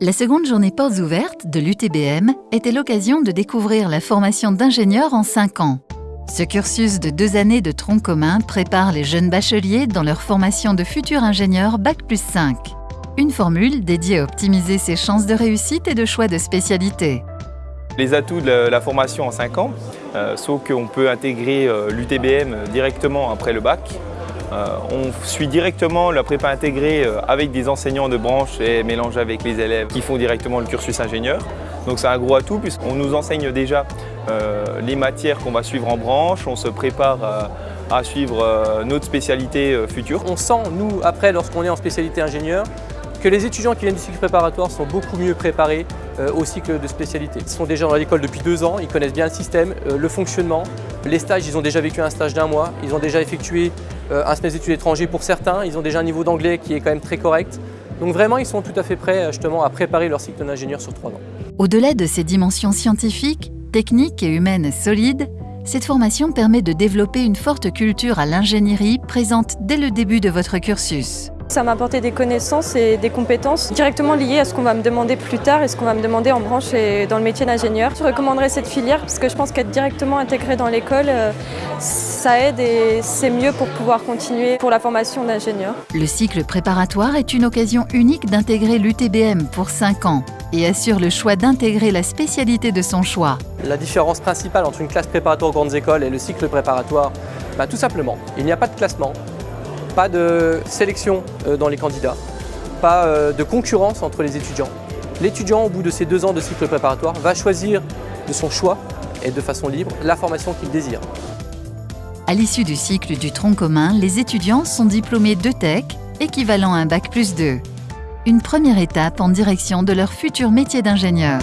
La seconde journée portes ouvertes de l'UTBM était l'occasion de découvrir la formation d'ingénieur en 5 ans. Ce cursus de deux années de tronc commun prépare les jeunes bacheliers dans leur formation de futurs ingénieurs Bac plus 5. Une formule dédiée à optimiser ses chances de réussite et de choix de spécialité. Les atouts de la formation en 5 ans, euh, sauf qu'on peut intégrer euh, l'UTBM directement après le bac, on suit directement la prépa intégrée euh, avec des enseignants de branche et mélangé avec les élèves qui font directement le cursus ingénieur. Donc c'est un gros atout puisqu'on nous enseigne déjà euh, les matières qu'on va suivre en branche, on se prépare à suivre notre spécialité future. On sent, nous, après, lorsqu'on est en spécialité ingénieur, que les étudiants qui viennent du cycle préparatoire sont beaucoup mieux préparés au cycle de spécialité. Ils sont déjà dans l'école depuis deux ans, ils connaissent bien le système, le fonctionnement. Les stages, ils ont déjà vécu un stage d'un mois, ils ont déjà effectué euh, un semestre d'études étrangers pour certains, ils ont déjà un niveau d'anglais qui est quand même très correct. Donc vraiment, ils sont tout à fait prêts justement à préparer leur cycle d'ingénieur sur trois ans. Au-delà de ces dimensions scientifiques, techniques et humaines solides, cette formation permet de développer une forte culture à l'ingénierie présente dès le début de votre cursus. Ça m'a apporté des connaissances et des compétences directement liées à ce qu'on va me demander plus tard et ce qu'on va me demander en branche et dans le métier d'ingénieur. Je recommanderais cette filière parce que je pense qu'être directement intégré dans l'école, euh, ça aide et c'est mieux pour pouvoir continuer pour la formation d'ingénieur. Le cycle préparatoire est une occasion unique d'intégrer l'UTBM pour 5 ans et assure le choix d'intégrer la spécialité de son choix. La différence principale entre une classe préparatoire aux grandes écoles et le cycle préparatoire, bah, tout simplement, il n'y a pas de classement, pas de sélection euh, dans les candidats, pas euh, de concurrence entre les étudiants. L'étudiant, au bout de ces deux ans de cycle préparatoire, va choisir de son choix et de façon libre la formation qu'il désire. À l'issue du cycle du tronc commun, les étudiants sont diplômés de tech, équivalent à un bac plus 2. Une première étape en direction de leur futur métier d'ingénieur.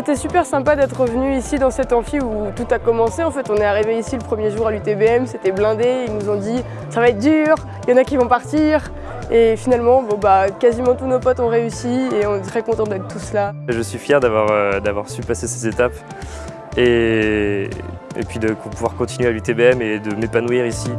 C'était super sympa d'être venu ici dans cet amphi où tout a commencé. En fait, on est arrivé ici le premier jour à l'UTBM, c'était blindé. Ils nous ont dit ça va être dur, il y en a qui vont partir. Et finalement, bon, bah, quasiment tous nos potes ont réussi et on est très contents d'être tous là. Je suis fier d'avoir euh, su passer ces étapes et, et puis de pouvoir continuer à l'UTBM et de m'épanouir ici.